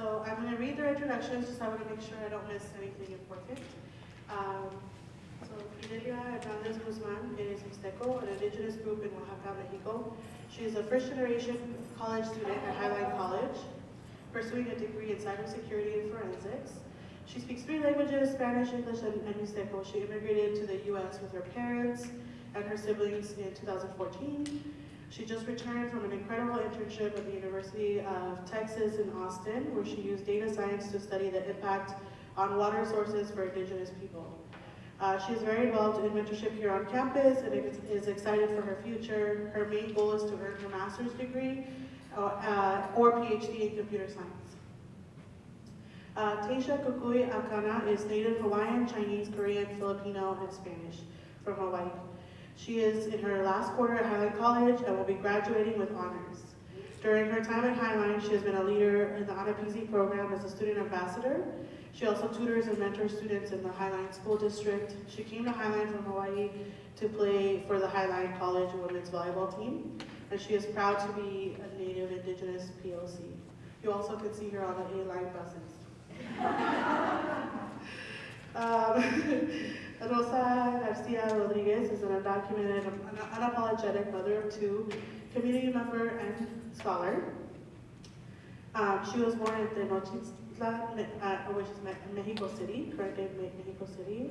So I'm going to read their introductions, just I want to make sure I don't miss anything important. Um, so Fidelia Hernandez Guzman is Mixteco, an indigenous group in Oaxaca, Mexico. She is a first generation college student at Highline College, pursuing a degree in cybersecurity and forensics. She speaks three languages, Spanish, English, and, and Mixteco. She immigrated to the U.S. with her parents and her siblings in 2014. She just returned from an incredible internship at the University of Texas in Austin, where she used data science to study the impact on water sources for indigenous people. Uh, she is very involved in mentorship here on campus and is excited for her future. Her main goal is to earn her master's degree uh, uh, or PhD in computer science. Uh, Taisha Kukui Akana is native Hawaiian, Chinese, Korean, Filipino, and Spanish from Hawaii. She is in her last quarter at Highline College and will be graduating with honors. During her time at Highline, she has been a leader in the Anapisi program as a student ambassador. She also tutors and mentors students in the Highline School District. She came to Highline from Hawaii to play for the Highline College women's volleyball team, and she is proud to be a native indigenous POC. You also can see her on the A-line buses. um, Rosa Garcia Rodriguez is an undocumented, unapologetic mother of two, community member and scholar. Um, she was born in Tenochtitlan, uh, which is Mexico City, current day Mexico City,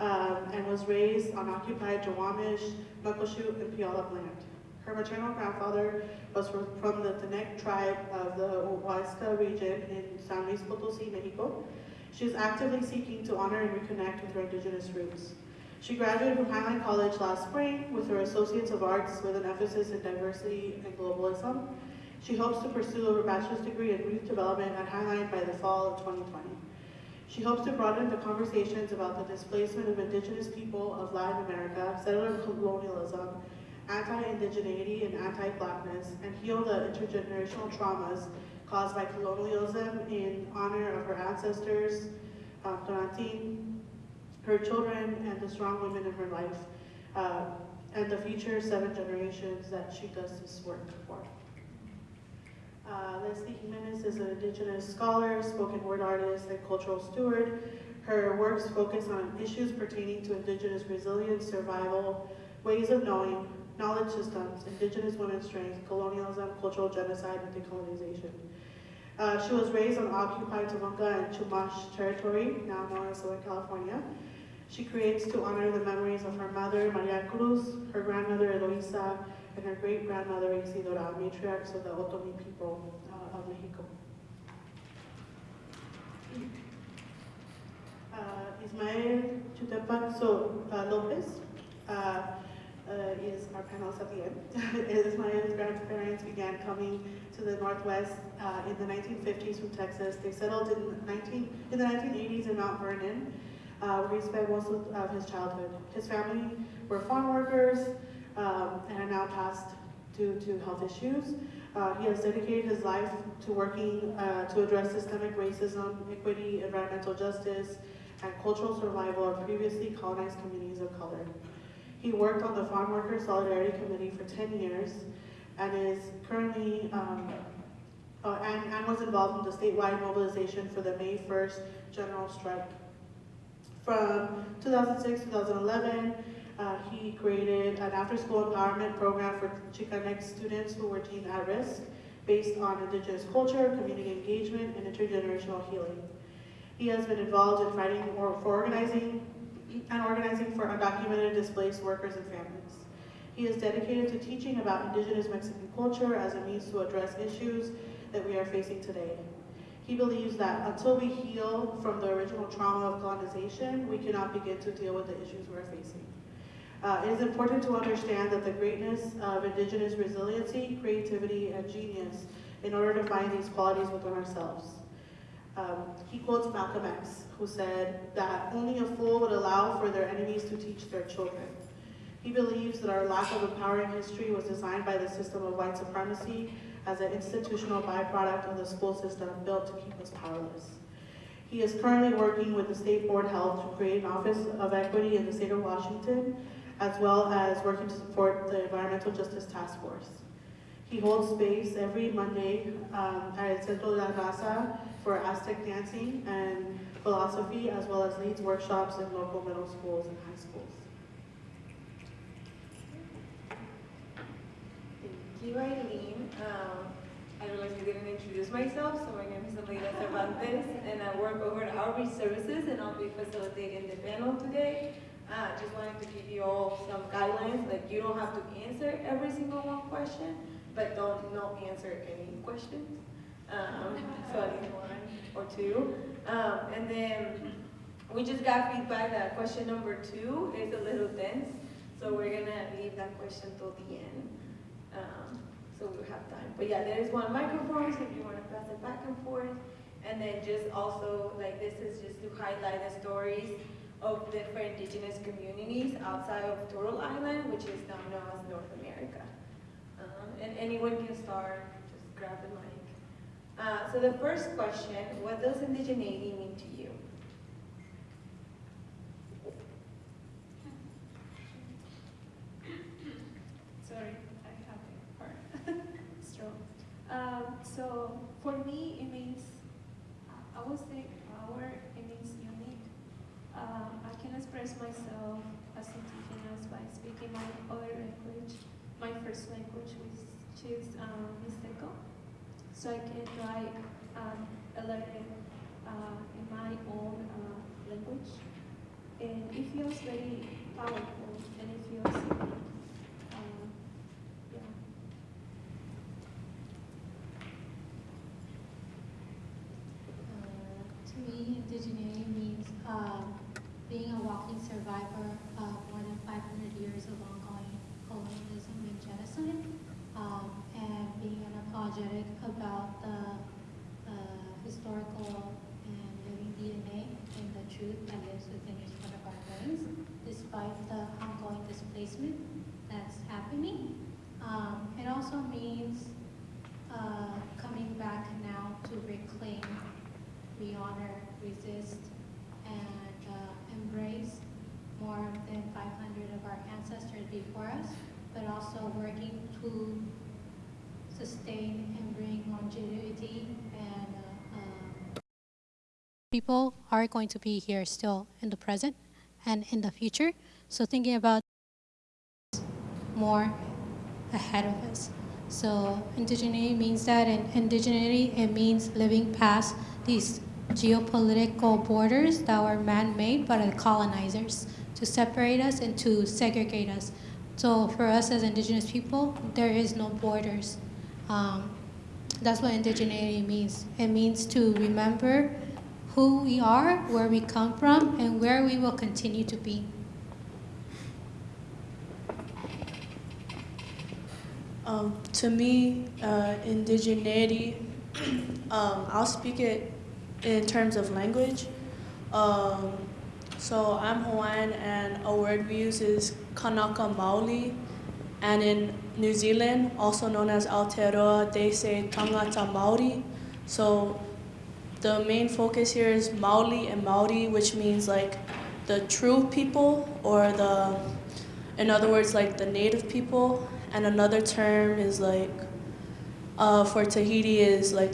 um, and was raised on occupied Duwamish, Muckleshoot, and Puyallup land. Her maternal grandfather was from, from the Tenec tribe of the Huasteca region in San Luis Potosi, Mexico, she is actively seeking to honor and reconnect with her indigenous roots. She graduated from Highline College last spring with her Associates of Arts with an emphasis in diversity and globalism. She hopes to pursue her bachelor's degree in youth development at Highline by the fall of 2020. She hopes to broaden the conversations about the displacement of indigenous people of Latin America, settler colonialism, anti-indigeneity, and anti-blackness, and heal the intergenerational traumas caused by colonialism in honor of her ancestors, uh, her children, and the strong women in her life, uh, and the future seven generations that she does this work for. Uh, Leslie Jimenez is an indigenous scholar, spoken word artist, and cultural steward. Her works focus on issues pertaining to indigenous resilience, survival, ways of knowing, knowledge systems, indigenous women's strength, colonialism, cultural genocide, and decolonization. Uh, she was raised on occupied Tongva and Chumash territory, now known as Southern California. She creates to honor the memories of her mother, Maria Cruz, her grandmother, Eloisa, and her great-grandmother, Isidora, matriarchs of the Otomi people uh, of Mexico. Uh, Ismael Chutepac so, uh, Lopez uh, is our the end. is my grandparents began coming to the Northwest uh, in the 1950s from Texas. They settled in, 19, in the 1980s in Mount Vernon, uh, where he spent most of, of, his childhood. His family were farm workers um, and are now passed due to health issues. Uh, he has dedicated his life to working uh, to address systemic racism, equity, environmental justice, and cultural survival of previously colonized communities of color. He worked on the Farm Workers Solidarity Committee for 10 years and is currently, um, uh, and, and was involved in the statewide mobilization for the May 1st general strike. From 2006-2011, uh, he created an after-school empowerment program for Chicanx students who were deemed at risk based on indigenous culture, community engagement, and intergenerational healing. He has been involved in fighting for organizing and organizing for undocumented displaced workers and families. He is dedicated to teaching about indigenous Mexican culture as a means to address issues that we are facing today. He believes that until we heal from the original trauma of colonization, we cannot begin to deal with the issues we're facing. Uh, it is important to understand that the greatness of indigenous resiliency, creativity, and genius in order to find these qualities within ourselves. Um, he quotes Malcolm X, who said that only a fool would allow for their enemies to teach their children. He believes that our lack of empowering history was designed by the system of white supremacy as an institutional byproduct of the school system built to keep us powerless. He is currently working with the State Board of Health to create an Office of Equity in the state of Washington, as well as working to support the Environmental Justice Task Force. He holds space every Monday um, at Centro de la Raza for Aztec dancing and philosophy, as well as leads workshops in local middle schools and high schools. Thank you, Eileen. Um, I realized I didn't introduce myself, so my name is Aleida Cervantes, and I work over at Outreach Services, and I'll be facilitating the panel today. Uh, just wanted to give you all some guidelines, like you don't have to answer every single one question, but don't not answer any questions. Um, so one or two. Um, and then we just got feedback that question number two is a little dense, so we're gonna leave that question till the end. Um, so we'll have time. But yeah, there is one microphone, so if you wanna pass it back and forth. And then just also, like, this is just to highlight the stories of different indigenous communities outside of Turtle Island, which is now known as North America. Um, and anyone can start, just grab the mic. Uh, so the first question, what does indigeneity mean to you? Sorry, I have a stroke. Um, so for me, it means, I would say power, it means unique. Um, I can express myself as indigenous by speaking my other language, my first language, which is um. So I can write um, a letter uh, in my own uh, language. And it feels very powerful and it feels. Um, yeah. Uh, To me, indigeneity means um, being a walking survivor of more than 500 years of ongoing colonialism and genocide, um, and being unapologetic about the uh, historical and living DNA and the truth that lives within each one of our brains, despite the ongoing displacement that's happening. Um, It also means uh, coming back now to reclaim we honor, resist, and uh, embrace more than 500 of our ancestors before us, but also working to sustain and bring longevity and uh, um, people are going to be here still in the present and in the future. So thinking about more ahead of us. So indigeneity means that, and indigeneity, it means living past these geopolitical borders that were man-made by the colonizers to separate us and to segregate us. So for us as indigenous people, there is no borders. Um, that's what indigeneity means. It means to remember who we are, where we come from, and where we will continue to be. Um, to me, uh, indigeneity, um, I'll speak it in terms of language. Um, so I'm Hawaiian, and a word we use is Kanaka Maoli. And in New Zealand, also known as Aotearoa, they say Tangata Maori. So the main focus here is Maoli and Maori, which means like the true people, or the, in other words, like the native people. And another term is like, uh, for Tahiti is like,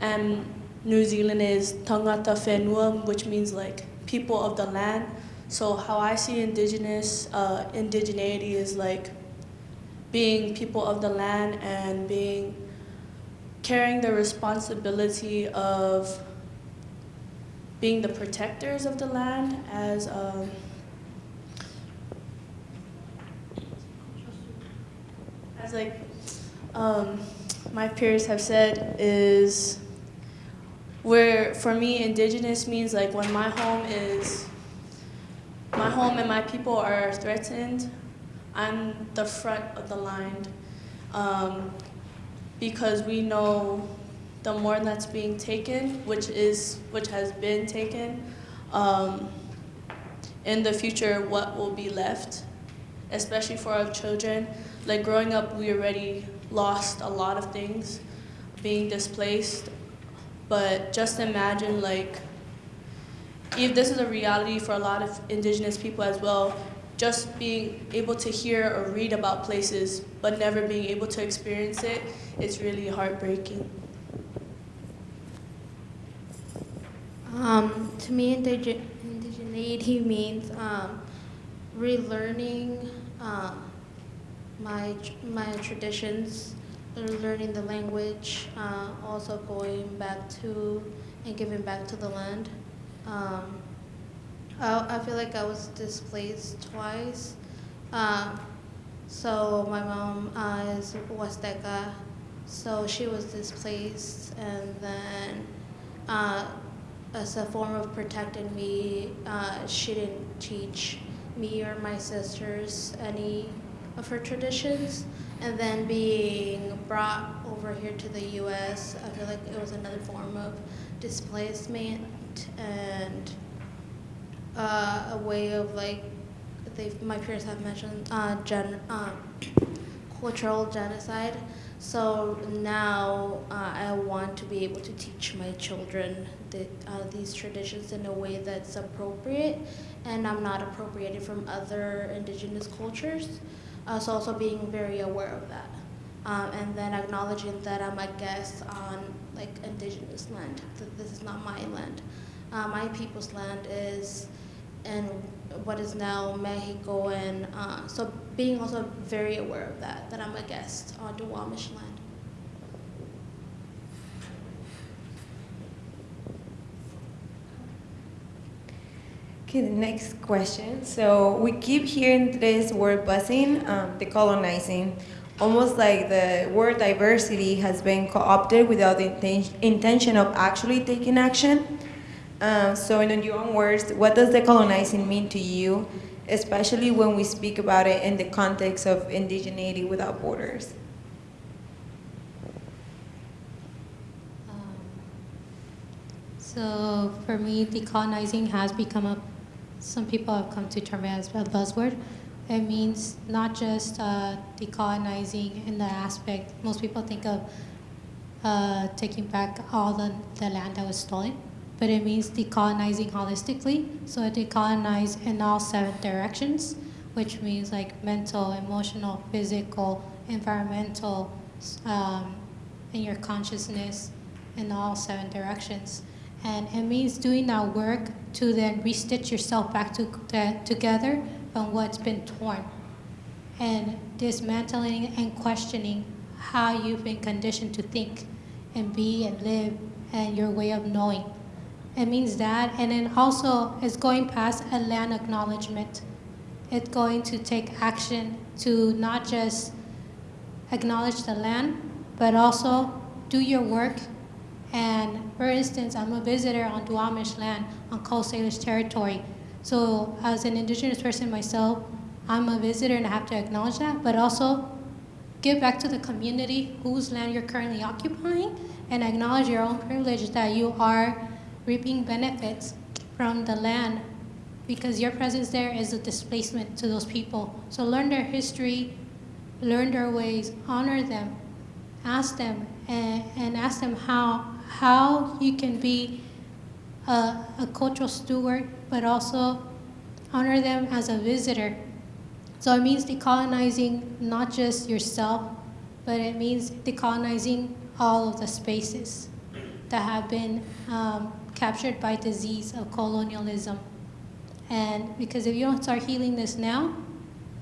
and New Zealand is Tangata Whenua, which means like people of the land. So how I see indigenous, uh, indigeneity is like being people of the land and being, carrying the responsibility of being the protectors of the land as, um, as like um, my peers have said is where for me indigenous means like when my home is my home and my people are threatened i'm the front of the line um, because we know the more that's being taken which is which has been taken um, in the future what will be left especially for our children like growing up we already lost a lot of things being displaced but just imagine like if this is a reality for a lot of indigenous people as well just being able to hear or read about places but never being able to experience it, it is really heartbreaking. Um, to me, indige- indigeneity means um, relearning uh, my my traditions, learning the language, uh, also going back to and giving back to the land. Um, I, I feel like I was displaced twice. Uh, so my mom uh, is Huasteca, so she was displaced, and then. Uh, as a form of protecting me, uh, she didn't teach me or my sisters any of her traditions. And then being brought over here to the U.S., I feel like it was another form of displacement and uh, a way of like, my peers have mentioned, uh, gen, uh, cultural genocide. So now uh, I want to be able to teach my children the, uh, these traditions in a way that's appropriate and I'm not appropriated from other indigenous cultures. Uh, so also being very aware of that. Um, and then acknowledging that I'm a guest on like indigenous land, that this is not my land. Uh, my people's land is in what is now Mexico and uh, so being also very aware of that, that I'm a guest on Duwamish land. Okay, the next question. So we keep hearing this word busing, um, decolonizing, almost like the word diversity has been co-opted without the inten- intention of actually taking action. Um, so in your own words, what does decolonizing mean to you, especially when we speak about it in the context of indigeneity without borders? Um, So for me, decolonizing has become a, some people have come to term it as a buzzword. It means not just uh, decolonizing in the aspect, most people think of uh, taking back all the, the land that was stolen, but it means decolonizing holistically. So it decolonize in all seven directions, which means like mental, emotional, physical, environmental, um, in your consciousness in all seven directions. And it means doing that work to then restitch yourself back to, to, together from what's been torn. And dismantling and questioning how you've been conditioned to think and be and live and your way of knowing. It means that. And then also, it's going past a land acknowledgement. It's going to take action to not just acknowledge the land, but also do your work. And for instance, I'm a visitor on Duwamish land on Coast Salish territory. So as an indigenous person myself, I'm a visitor and I have to acknowledge that, but also give back to the community whose land you're currently occupying and acknowledge your own privilege that you are reaping benefits from the land because your presence there is a displacement to those people. So learn their history, learn their ways, honor them, ask them, and, and ask them how, how you can be a, a cultural steward, but also honor them as a visitor. So it means decolonizing not just yourself, but it means decolonizing all of the spaces that have been um, captured by disease of colonialism. And because if you don't start healing this now,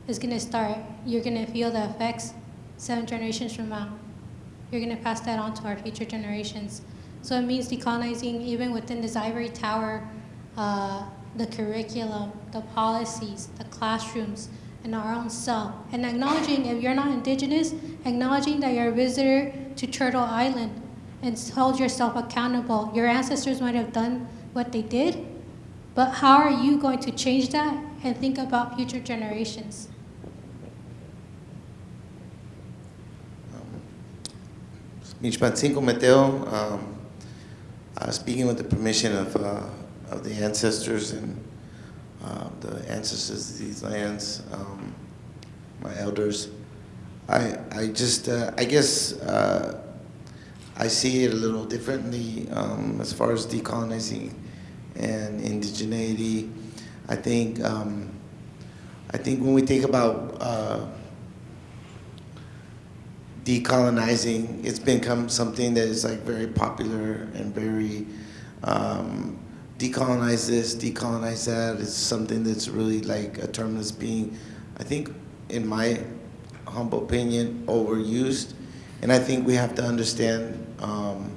it's gonna start, you're gonna feel the effects seven generations from now. You're gonna pass that on to our future generations. So it means decolonizing even within this ivory tower, uh, the curriculum, the policies, the classrooms, and our own self. And acknowledging if you're not indigenous, acknowledging that you're a visitor to Turtle Island and hold yourself accountable. Your ancestors might have done what they did, but how are you going to change that and think about future generations? Michpancinco Mateo, um, uh, speaking with the permission of, uh, of the ancestors and uh, the ancestors of these lands, um, my elders. I, I just, uh, I guess uh, I see it a little differently um, as far as decolonizing and indigeneity. I think, um, I think when we think about uh, decolonizing, it's become something that is like very popular and very um, decolonize this, decolonize that. It's something that's really like a term that's being, I think, in my humble opinion, overused. And I think we have to understand um,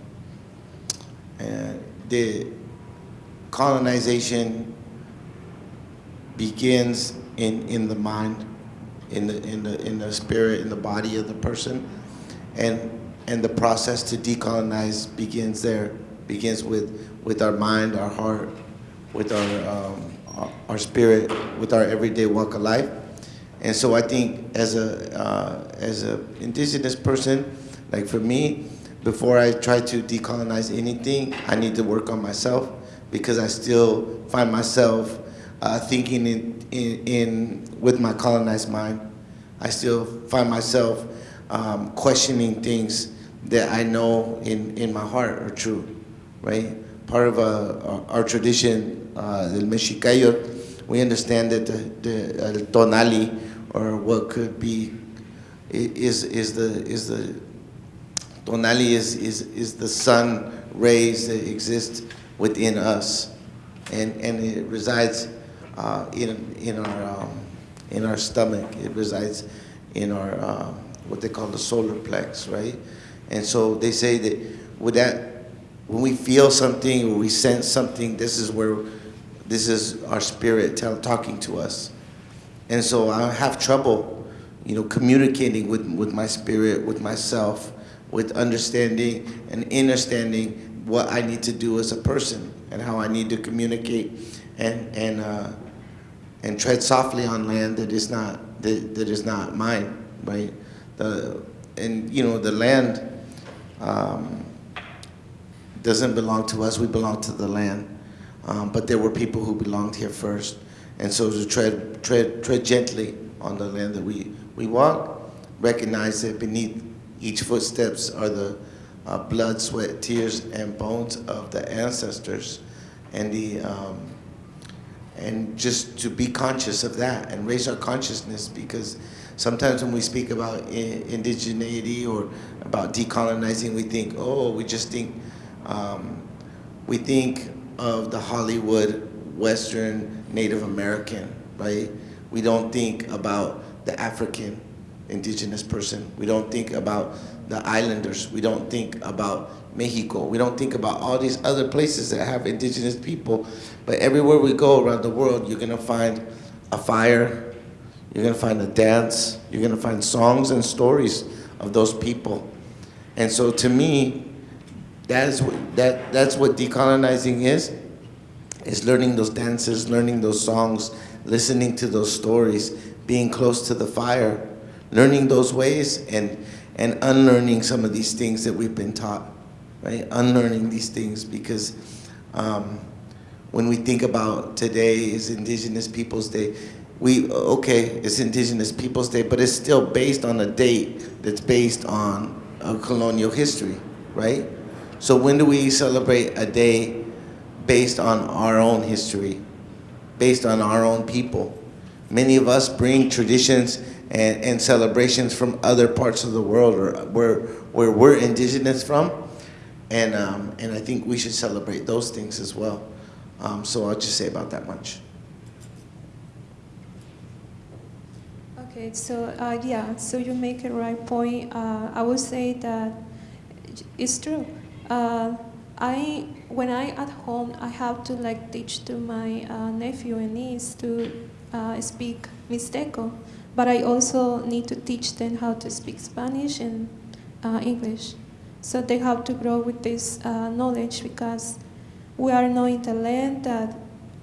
uh, the colonization begins in, in the mind, in the, in, the, in the spirit, in the body of the person. And, and the process to decolonize begins there, begins with, with our mind, our heart, with our, um, our, spirit, with our everyday walk of life. And so I think as a, uh, as a indigenous person, like for me, before I try to decolonize anything, I need to work on myself because I still find myself uh, thinking in, in, in, with my colonized mind. I still find myself um, questioning things that I know in, in my heart are true, right? Part of uh, our tradition, uh, the Mexicayo, we understand that the, the uh, tonali, or what could be, is, is the, is the, tonali is, is, is the sun rays that exist within us. And, and it resides uh, in, in, our, um, in our stomach. It resides in our, uh, what they call the solar plex, right? And so they say that with that, when we feel something or we sense something, this is where, this is our spirit talking to us. And so I have trouble, you know, communicating with, with my spirit, with myself, with understanding and understanding what I need to do as a person and how I need to communicate and, and, uh, and tread softly on land that is not, that, that is not mine, right? The, and, you know, the land um, doesn't belong to us, we belong to the land. Um, but there were people who belonged here first. And so to tread, tread, tread gently on the land that we, we walk, recognize that beneath each footsteps are the uh, blood, sweat, tears, and bones of the ancestors. And, the, um, and just to be conscious of that and raise our consciousness because sometimes when we speak about indigeneity or about decolonizing, we think, oh, we just think, um, we think of the Hollywood Western Native American, right? We don't think about the African indigenous person. We don't think about the islanders. We don't think about Mexico. We don't think about all these other places that have indigenous people. But everywhere we go around the world, you're gonna find a fire, you're gonna find a dance, you're gonna find songs and stories of those people. And so to me, that is what, that, that's what decolonizing is is learning those dances, learning those songs, listening to those stories, being close to the fire, learning those ways and, and unlearning some of these things that we've been taught, right? Unlearning these things because um, when we think about today is Indigenous Peoples Day, we, okay, it's Indigenous Peoples Day, but it's still based on a date that's based on a colonial history, right? So when do we celebrate a day based on our own history, based on our own people. Many of us bring traditions and, and celebrations from other parts of the world or where, where we're indigenous from. And, um, and I think we should celebrate those things as well. Um, so I'll just say about that much. Okay, so uh, yeah, so you make a right point. Uh, I would say that it's true. Uh, I when I at home I have to like teach to my uh, nephew and niece to uh, speak Mixteco, but I also need to teach them how to speak Spanish and uh, English, so they have to grow with this knowledge because we are knowing the land that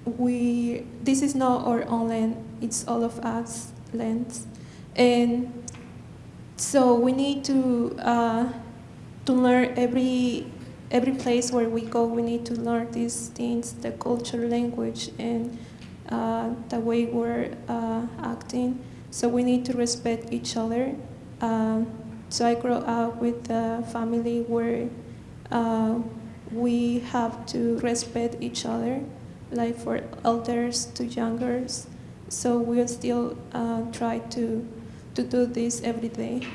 we this is not our own land; it's all of us lands, and so we need to uh, to learn every every place where we go, we need to learn these things, the culture, language, and uh, the way we're uh, acting. So we need to respect each other. Uh, so I grew up with a family where uh, we have to respect each other, like for elders to youngers. So we'll still uh, try to, to do this every day.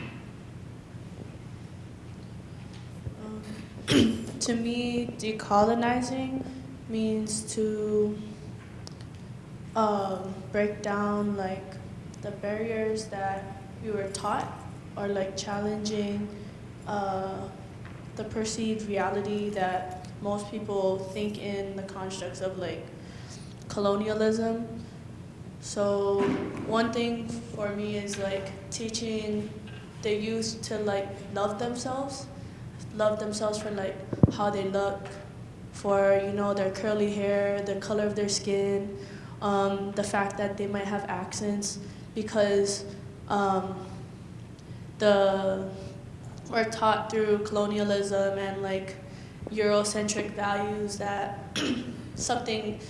Um, to me, decolonizing means to um, break down like the barriers that we were taught or like challenging uh, the perceived reality that most people think in the constructs of like colonialism. So one thing for me is like teaching the youth to like love themselves, love themselves for like how they look, for you know their curly hair, the color of their skin, um, the fact that they might have accents, because um, the we're taught through colonialism and like Eurocentric values that something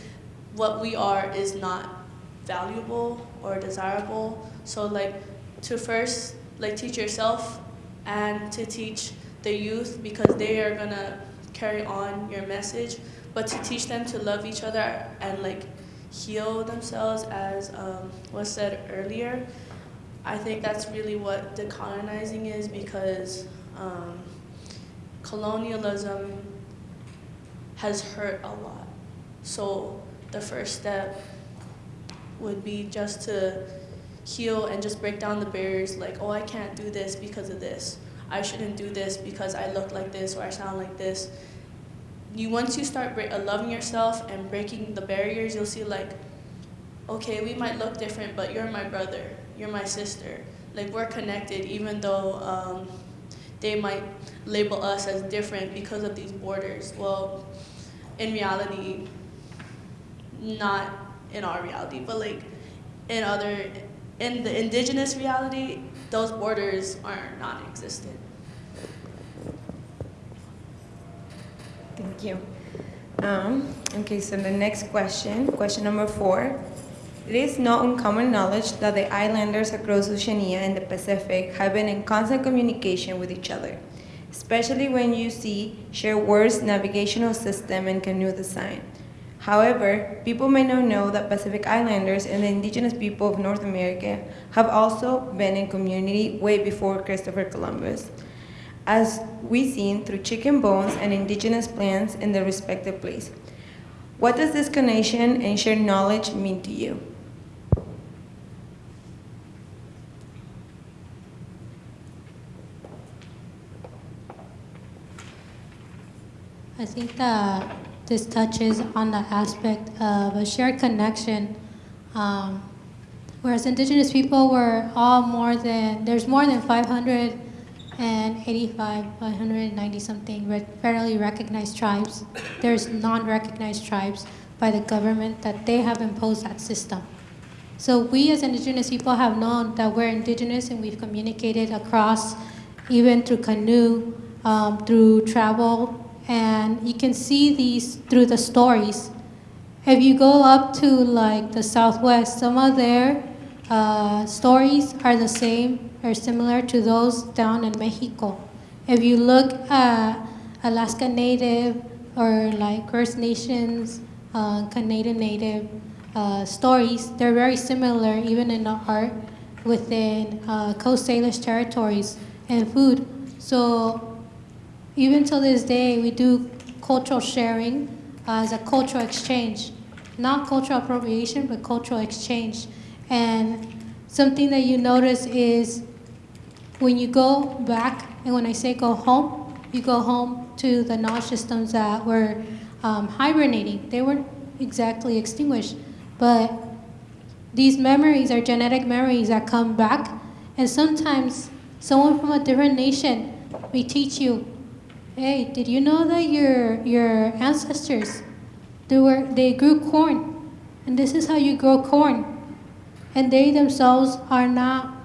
what we are is not valuable or desirable. So like to first like teach yourself and to teach the youth because they are gonna carry on your message, but to teach them to love each other and like heal themselves as um, was said earlier. I think that's really what decolonizing is because um, colonialism has hurt a lot. So the first step would be just to heal and just break down the barriers like, oh, I can't do this because of this. I shouldn't do this because I look like this or I sound like this. You once you start uh, loving yourself and breaking the barriers, you'll see like, okay, we might look different, but you're my brother, you're my sister. Like we're connected, even though um, they might label us as different because of these borders. Well, in reality, not in our reality, but like in other, in the indigenous reality, those borders are non-existent. Thank you. Um, okay, so the next question, question number four. It is not uncommon knowledge that the islanders across Oceania and the Pacific have been in constant communication with each other, especially when you see shared words, navigational system, and canoe design. However, people may not know that Pacific Islanders and the indigenous people of North America have also been in community way before Christopher Columbus, as we seen through chicken bones and indigenous plants in their respective place. What does this connection and shared knowledge mean to you? I think that this touches on the aspect of a shared connection. Um, whereas indigenous people were all more than, there's more than 585, 590 something federally recognized tribes. There's non recognized tribes by the government that they have imposed that system. So we as indigenous people have known that we're indigenous and we've communicated across, even through canoe, um, through travel, and you can see these through the stories. If you go up to like the Southwest, some of their uh, stories are the same or similar to those down in Mexico. If you look at Alaska Native or like First Nations, uh, Canadian Native uh, stories, they're very similar even in the art within uh, Coast Salish territories and food. So even till this day, we do cultural sharing uh, as a cultural exchange, not cultural appropriation, but cultural exchange. And something that you notice is when you go back, and when I say go home, you go home to the knowledge systems that were um, hibernating. They weren't exactly extinguished, but these memories are genetic memories that come back, and sometimes someone from a different nation may teach you Hey, did you know that your your ancestors they were they grew corn, and this is how you grow corn, and they themselves are not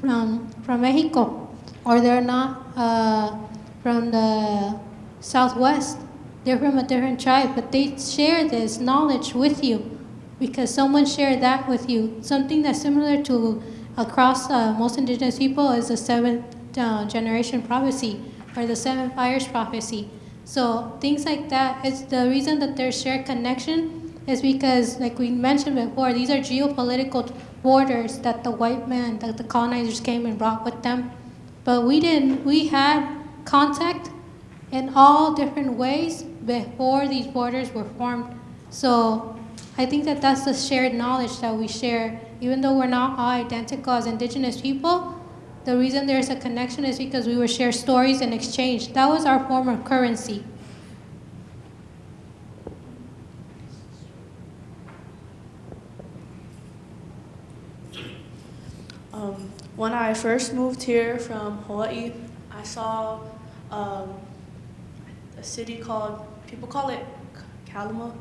from from Mexico, or they're not uh, from the southwest. They're from a different tribe, but they share this knowledge with you because someone shared that with you. Something that's similar to across uh, most indigenous people is the seventh uh, generation prophecy or the seven fires prophecy. So things like that is the reason that there's shared connection is because, like we mentioned before, these are geopolitical borders that the white man, that the colonizers came and brought with them. But we didn't, we had contact in all different ways before these borders were formed. So I think that that's the shared knowledge that we share. Even though we're not all identical as indigenous people, the reason there's a connection is because we were share stories and exchange. That was our form of currency. Um, when I first moved here from Hawaii, I saw um, a city called, people call it Kalama,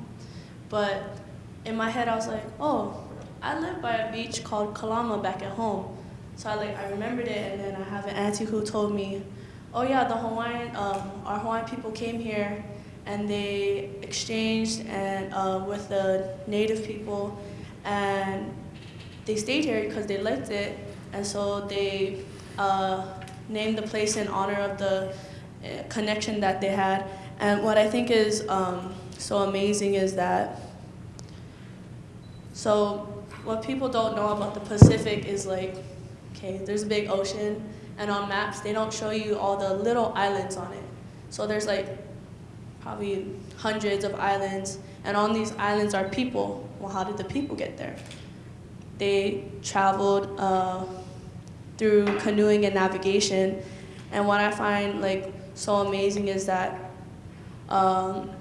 but in my head I was like, oh, I live by a beach called Kalama back at home. So I like I remembered it, and then I have an auntie who told me, oh yeah, the Hawaiian, um, our Hawaiian people came here, and they exchanged and uh, with the native people, and they stayed here because they liked it, and so they uh, named the place in honor of the uh, connection that they had. And what I think is um, so amazing is that, so what people don't know about the Pacific is like, okay, there's a big ocean, and on maps they don't show you all the little islands on it. So there's like probably hundreds of islands, and on these islands are people. Well, how did the people get there? they traveled uh, through canoeing and navigation. And what I find like so amazing is that um,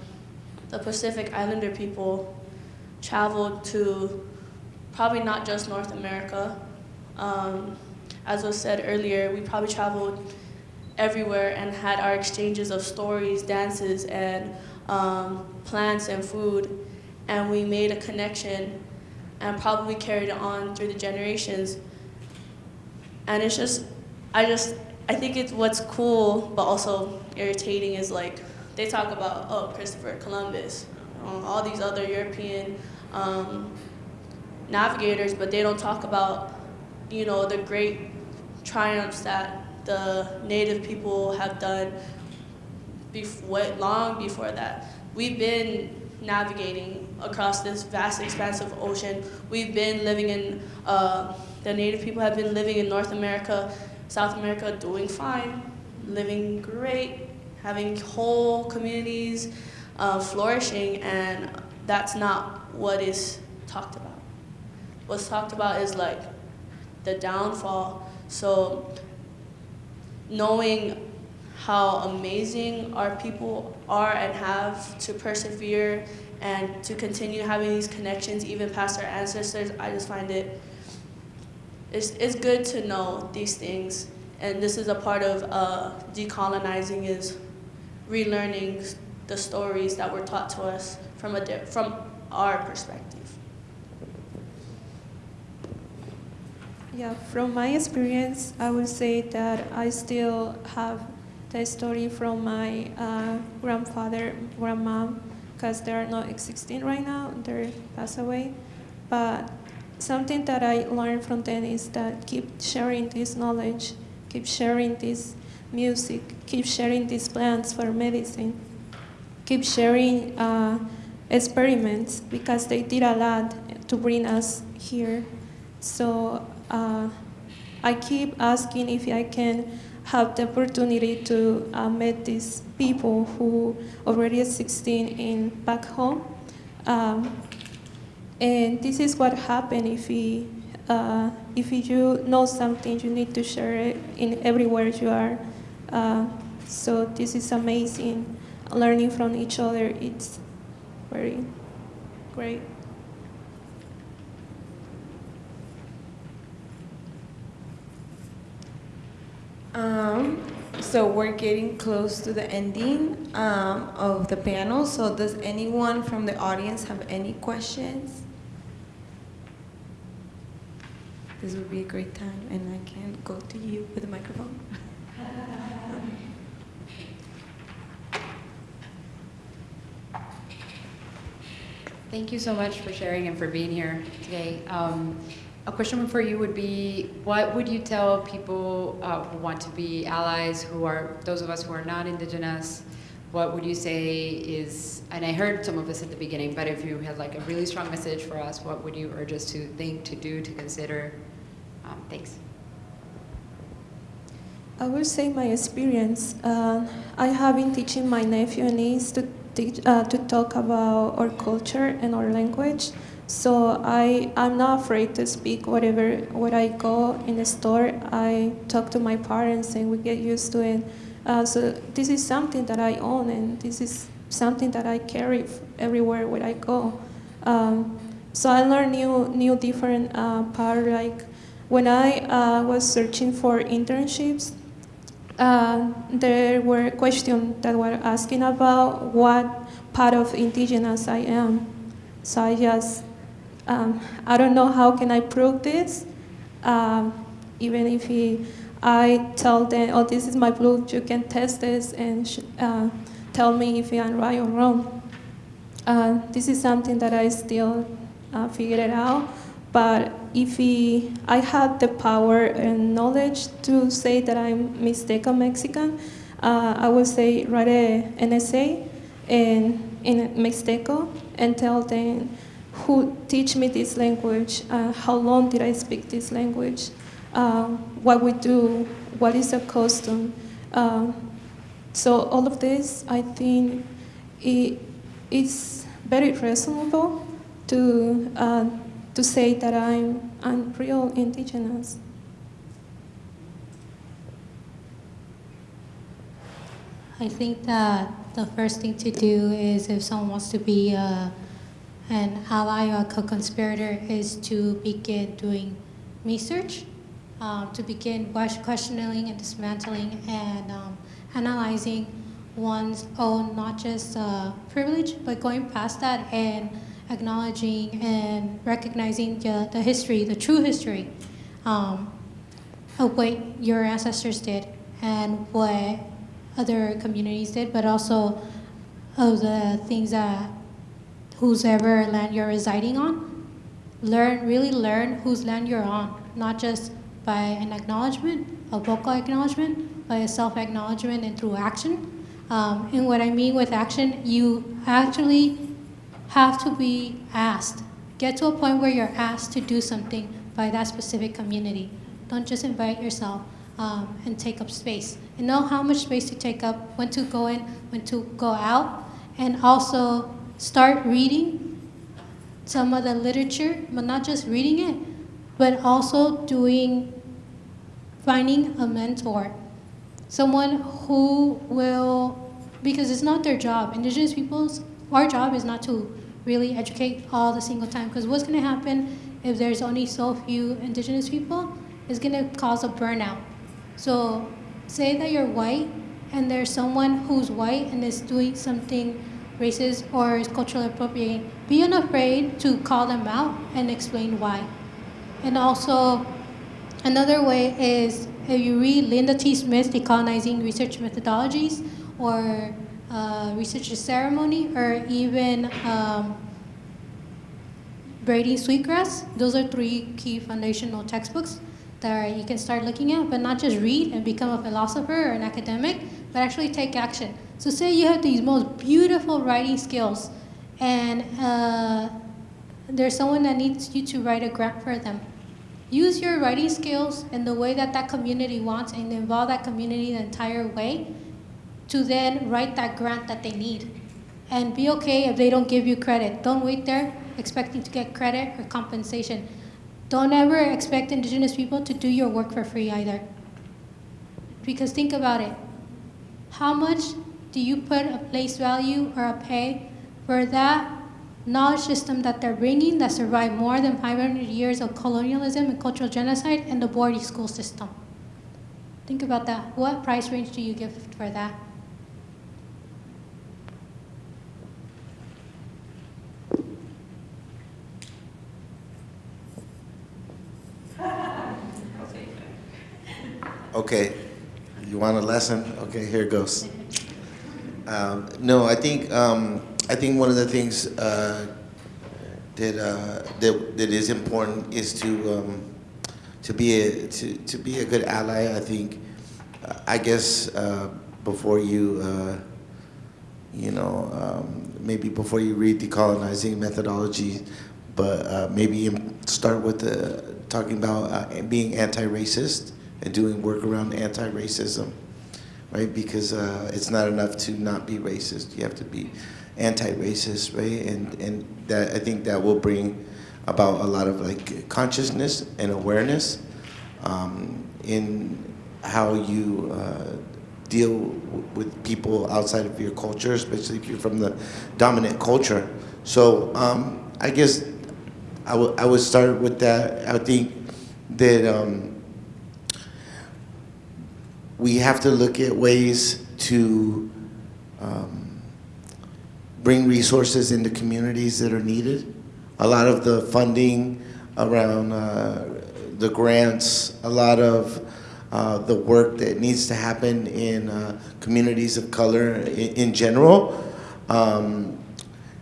the Pacific Islander people traveled to probably not just North America. Um, as was said earlier, we probably traveled everywhere and had our exchanges of stories, dances, and um, plants and food. And we made a connection and probably carried it on through the generations. And it's just, I just, I think it's what's cool, but also irritating is like, they talk about, oh, Christopher Columbus, um, all these other European um, navigators, but they don't talk about, you know, the great triumphs that the native people have done before, long before that. We've been navigating across this vast expanse of ocean. We've been living in, uh, the native people have been living in North America, South America, doing fine, living great, having whole communities, uh, flourishing, and that's not what is talked about. What's talked about is like the downfall. So knowing how amazing our people are and have to persevere and to continue having these connections even past our ancestors, I just find it, it's, it's good to know these things. And this is a part of uh, decolonizing is relearning the stories that were taught to us from, a, from our perspective. Yeah, from my experience, I would say that I still have the story from my uh, grandfather, grandma, because they are not existing right now, they passed away. But something that I learned from them is that keep sharing this knowledge, keep sharing this music, keep sharing these plants for medicine, keep sharing uh, experiments because they did a lot to bring us here. So uh, I keep asking if I can have the opportunity to uh, meet these people who already are 16 in back home. Um, and this is what happened if we, uh, if you know something, you need to share it in everywhere you are. Uh, so this is amazing. Learning from each other, it's very great. Um, so we're getting close to the ending um, of the panel. So does anyone from the audience have any questions? This would be a great time, and I can go to you with the microphone. Thank you so much for sharing and for being here today. Um, a question for you would be, what would you tell people uh, who want to be allies, who are those of us who are not indigenous, what would you say is, and I heard some of this at the beginning, but if you had like a really strong message for us, what would you urge us to think, to do, to consider? Um, thanks. I will say my experience. Uh, I have been teaching my nephew and niece to teach, uh, to talk about our culture and our language. So I I'm not afraid to speak whatever where I go in the store. I talk to my parents and we get used to it. Uh, so this is something that I own and this is something that I carry everywhere where I go. Um, so I learn new new different uh, part like when I uh, was searching for internships uh, there were questions that were asking about what part of indigenous I am. So I just, um, I don't know how can I prove this. Um, even if he, I tell them, oh, this is my proof, you can test this and uh, tell me if I'm right or wrong. Uh, this is something that I still uh, out. But if he, I have the power and knowledge to say that I'm mistaken Mexican, uh, I would say write an essay in, in Mixteco and tell them who teach me this language, uh, how long did I speak this language, uh, what we do, what is a custom. Uh, so all of this, I think, it, it's very reasonable to uh, to say that I'm, I'm real indigenous. I think that the first thing to do is if someone wants to be uh, an ally or a co-conspirator is to begin doing research, um, to begin questioning and dismantling and um, analyzing one's own not just uh, privilege, but going past that and acknowledging and recognizing the, the history, the true history um, of what your ancestors did and what other communities did, but also of the things that whoever land you're residing on. Learn, really learn whose land you're on, not just by an acknowledgement, a vocal acknowledgement, by a self-acknowledgement and through action. Um, and what I mean with action, you actually have to be asked. Get to a point where you're asked to do something by that specific community. Don't just invite yourself um, and take up space. And know how much space to take up, when to go in, when to go out, and also start reading some of the literature, but not just reading it, but also doing, finding a mentor. Someone who will, because it's not their job. Indigenous peoples, our job is not to really educate all the single time. Because what's going to happen if there's only so few indigenous people is going to cause a burnout. So say that you're white and there's someone who's white and is doing something racist or is culturally appropriating, be unafraid to call them out and explain why. And also, another way is if you read Linda T. Smith's Decolonizing Research Methodologies or uh, Research Ceremony or even um, Braiding Sweetgrass, those are three key foundational textbooks that you can start looking at, but not just read and become a philosopher or an academic, but actually take action. So say you have these most beautiful writing skills and uh, there's someone that needs you to write a grant for them. Use your writing skills in the way that that community wants and involve that community the entire way to then write that grant that they need. And be okay if they don't give you credit. Don't wait there expecting to get credit or compensation. Don't ever expect indigenous people to do your work for free either. Because think about it. How much do you put a place value or a pay for that knowledge system that they're bringing that survived more than 500 years of colonialism and cultural genocide and the boarding school system? Think about that. What price range do you give for that? Okay, you want a lesson? Okay, here it goes. Um, no, I think um, I think one of the things uh, that, uh, that that is important is to um, to be a to, to be a good ally. I think I guess uh, before you uh, you know, um, maybe before you read decolonizing methodology, but uh, maybe start with the, talking about uh, being anti-racist and doing work around anti-racism, right? Because uh, it's not enough to not be racist. You have to be anti-racist, right? And and that I think that will bring about a lot of like consciousness and awareness um, in how you uh, deal with people outside of your culture, especially if you're from the dominant culture. So um, I guess I would I would start with that. I think that um, we have to look at ways to um, bring resources into communities that are needed. A lot of the funding around uh, the grants, a lot of uh, the work that needs to happen in uh, communities of color in, in general. Um,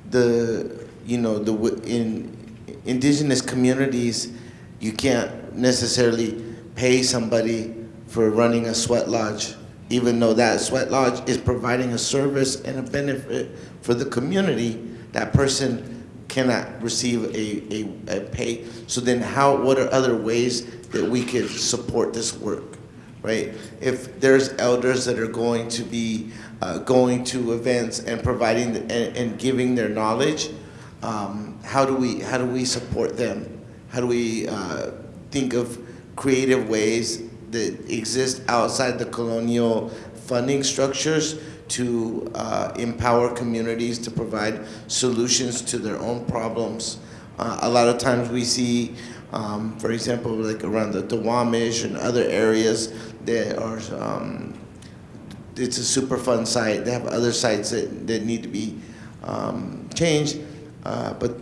the you know the in indigenous communities, you can't necessarily pay somebody for running a sweat lodge, even though that sweat lodge is providing a service and a benefit for the community. That person cannot receive a, a, a pay. So then how, what are other ways that we could support this work, right? If there's elders that are going to be uh, going to events and providing and, and giving their knowledge, um, how do we how do we support them? How do we uh, think of creative ways that exist outside the colonial funding structures to uh, empower communities to provide solutions to their own problems? Uh, a lot of times we see, um, for example, like around the Duwamish and other areas that are um, it's a Superfund site. They have other sites that, that need to be um, changed, uh, but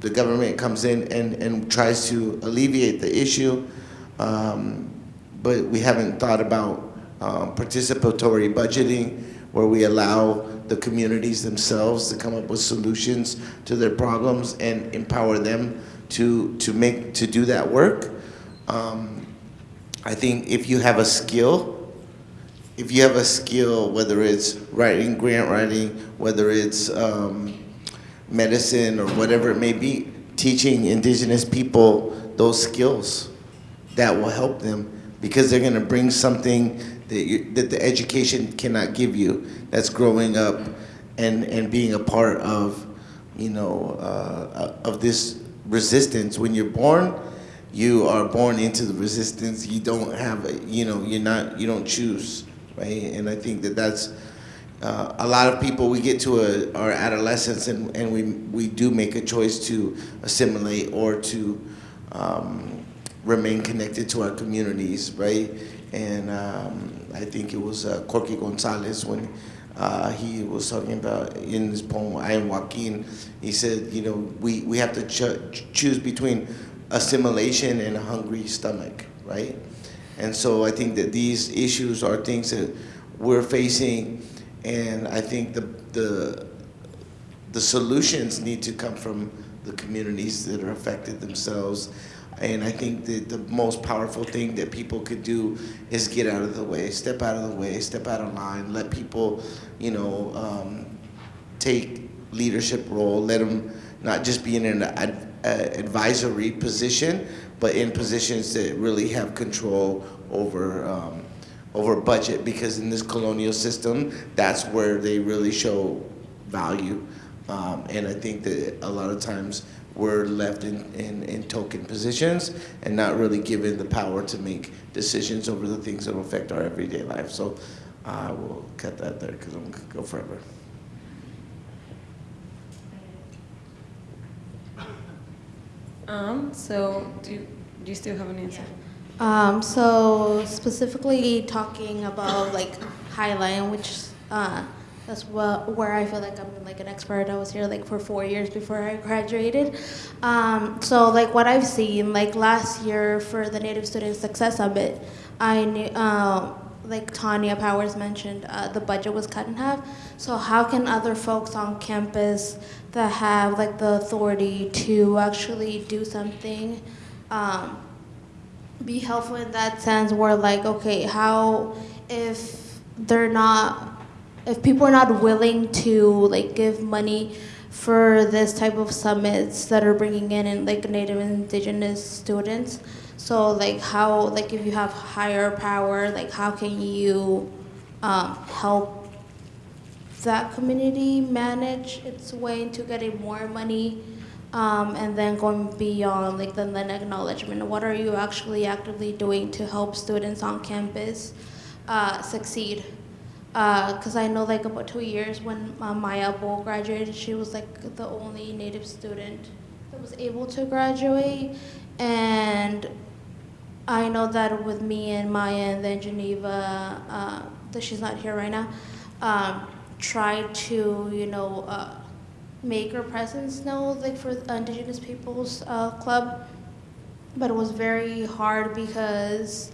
the government comes in and, and tries to alleviate the issue, um, but we haven't thought about um, participatory budgeting where we allow the communities themselves to come up with solutions to their problems and empower them to, to make to do that work. Um, I think if you have a skill, if you have a skill, whether it's writing, grant writing, whether it's um, medicine or whatever it may be, teaching indigenous people those skills that will help them because they're going to bring something that, you, that the education cannot give you. That's growing up and, and being a part of, you know, uh, of this resistance. When you're born, you are born into the resistance. You don't have, a, you know, you're not, you don't choose, right? And I think that that's uh, a lot of people. We get to a, our adolescence and, and we we do make a choice to assimilate or to um, remain connected to our communities, right? And um, I think it was uh, Corky Gonzalez when uh, he was talking about in his poem "I Am Joaquin." He said, you know, we we have to ch- choose between assimilation and a hungry stomach, right? And so I think that these issues are things that we're facing, and I think the the the solutions need to come from the communities that are affected themselves. And I think that the most powerful thing that people could do is get out of the way, step out of the way, step out of line, let people, you know, um, take leadership role, let them not just be in an ad, advisory position, but in positions that really have control over um, over budget. Because in this colonial system, that's where they really show value. Um, and I think that a lot of times we're left in, in, in token positions and not really given the power to make decisions over the things that will affect our everyday life. So I will cut that there because I'm going to go forever. Um, so do, do you still have an answer? Yeah. Um, so specifically talking about like Highline, which uh, that's what, where I feel like I'm like an expert. I was here like for four years before I graduated. Um, so like what I've seen, like last year for the Native Student Success Summit, I knew, uh, like Tanya Powers mentioned, uh, the budget was cut in half. So how can other folks on campus that have like the authority to actually do something um, be helpful in that sense where like okay how if they're not if people are not willing to like give money for this type of summits that are bringing in, in like native and indigenous students so like how like if you have higher power like how can you um, help that community manage its way into getting more money um, and then going beyond like the then acknowledgement? What are you actually actively doing to help students on campus uh, succeed because I know like about two years when uh, Maya Bull graduated, she was like the only Native student that was able to graduate, and I know that with me and Maya and then Geneva, uh, that she's not here right now, um, tried to you know uh, make her presence known like for Indigenous Peoples uh, Club, but it was very hard because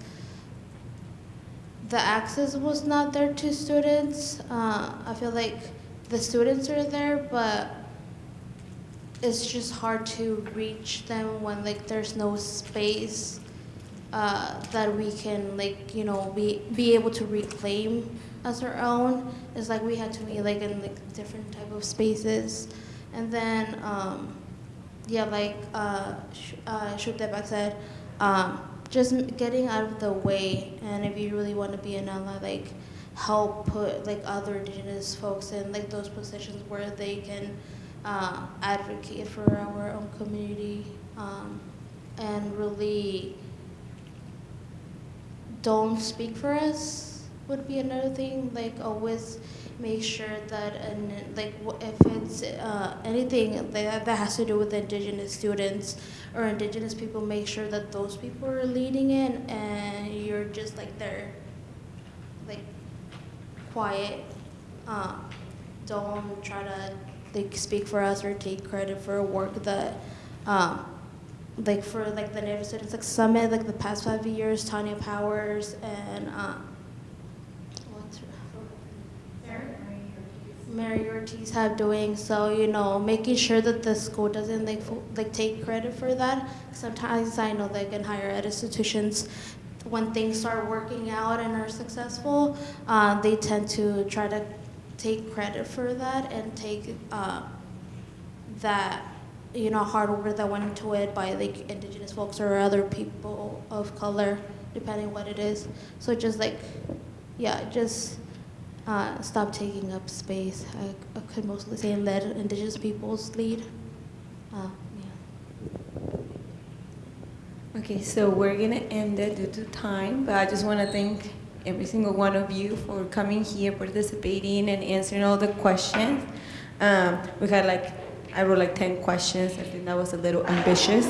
the access was not there to students. Uh, I feel like the students are there, but it's just hard to reach them when like there's no space uh, that we can like you know be be able to reclaim as our own. It's like we had to be like in like different type of spaces, and then um, yeah, like uh, uh, said. Um, just getting out of the way and if you really want to be an ally like help put like other indigenous folks in like those positions where they can uh, advocate for our own community um, and really don't speak for us would be another thing like always make sure that and like if it's uh, anything that, that has to do with indigenous students or indigenous people make sure that those people are leading in and you're just like there like quiet. Uh, don't try to like speak for us or take credit for work that um, like for like the native students like summit like the past five years tanya powers and uh, what's her Mary Ortiz have doing. So you know, making sure that the school doesn't like like take credit for that. Sometimes I know like in higher ed institutions, when things start working out and are successful, uh, they tend to try to take credit for that and take uh, that you know hard work that went into it by like indigenous folks or other people of color, depending what it is. So just like, yeah, just uh, stop taking up space. I, I could mostly say let indigenous peoples lead. Uh, yeah. Okay, so we're gonna end it due to time, but I just want to thank every single one of you for coming here, participating, and answering all the questions. Um, we had like, I wrote like 10 questions. I think that was a little ambitious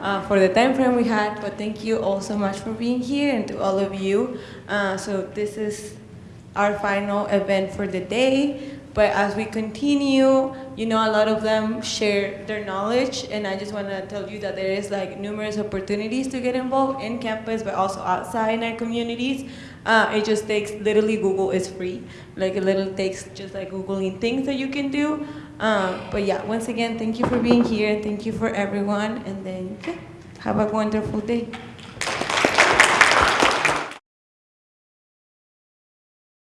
uh, for the time frame we had, but thank you all so much for being here and to all of you. Uh, so this is our final event for the day. But as we continue, you know, a lot of them share their knowledge, and I just want to tell you that there is like numerous opportunities to get involved in campus, but also outside in our communities. Uh, it just takes literally Google is free. Like it literally takes just like googling things that you can do. Um, but yeah, once again, thank you for being here. Thank you for everyone, and then yeah, have a wonderful day.